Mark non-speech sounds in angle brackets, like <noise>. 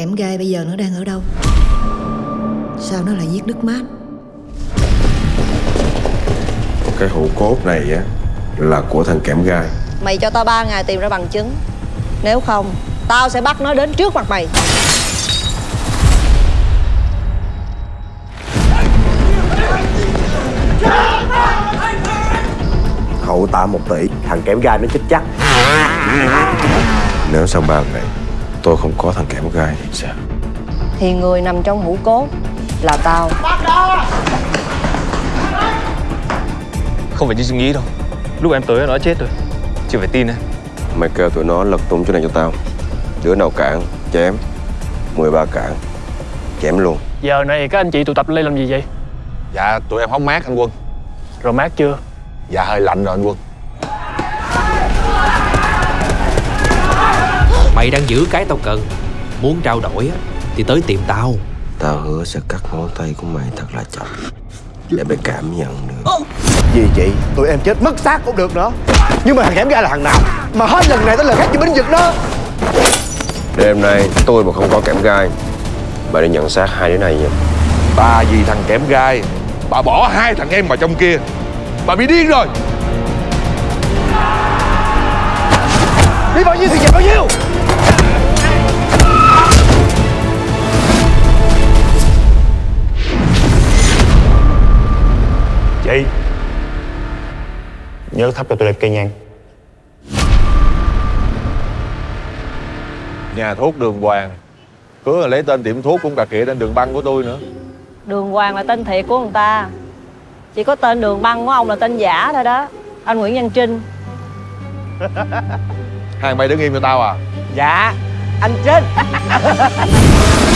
kẽm gai bây giờ nó đang ở đâu? Sao nó lại giết nước mát? Cái hũ cốt này á Là của thằng kẽm gai. Mày cho tao ba ngày tìm ra bằng chứng. Nếu không Tao sẽ bắt nó đến trước mặt mày. Hậu tạ một tỷ Thằng kẽm gai nó chết chắc. Nếu sau ba ngày Tôi không có thằng kẽm gai thì sao Thì người nằm trong hũ cốt Là tao. Không phải như suy nghĩ đâu. Lúc em tới nó đã chết rồi. Chưa phải tin em. Mày kêu tụi nó lật tung chỗ này cho tao. Đứa nào cản chém. 13 cản chém luôn. Giờ này các anh chị tụ tập lên làm gì vậy? Dạ tụi em hóng mát anh Quân. Rồi mát chưa? Dạ hơi lạnh rồi anh Quân Mày đang giữ cái tao cần. Muốn trao đổi á Thì tới tìm tao. Tao hứa sẽ cắt ngón tay của mày thật là chậm. Để mày cảm nhận được. Vì chị? Tụi em chết mất xác cũng được nữa. Nhưng mà thằng kẽm gai là thằng nào? Mà hết lần này tới lần khác chỉ binh vực đó. Đêm nay tôi mà không có kẽm gai Bà đi nhận xác hai đứa này nha. Bà vì thằng kẽm gai Bà bỏ hai thằng em vào trong kia. Bà bị điên rồi. Đi bao nhiêu thì về bao nhiêu Chị Nhớ thắp cho tôi đẹp cây nhang. Nhà thuốc đường hoàng. Cứ lấy tên tiệm thuốc cũng cà kịa trên đường băng của tôi nữa. Đường Hoàng là tên thiệt của người ta. Chỉ có tên đường băng của ông là tên giả thôi đó. Anh Nguyễn Văn Trinh. <laughs> Hai mày đứng im cho tao à? Dạ Anh chết <laughs>